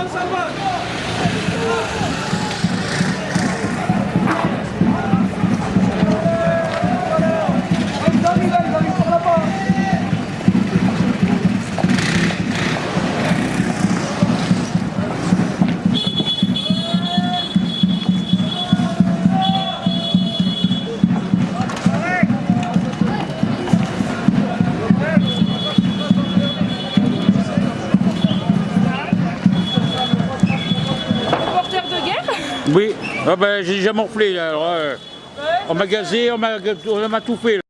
三사 합. Oui, ah ben, j'ai déjà morflé. Alors, euh, on m'a gazé, on m'a tout fait.